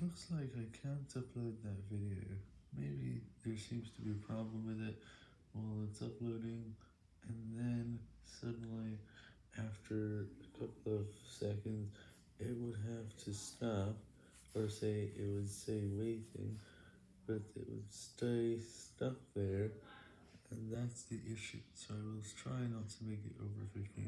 Looks like I can't upload that video. Maybe there seems to be a problem with it while it's uploading, and then suddenly, after a couple of seconds, it would have to stop, or say it would say waiting, but it would stay stuck there, and that's the issue, so I will try not to make it over 15.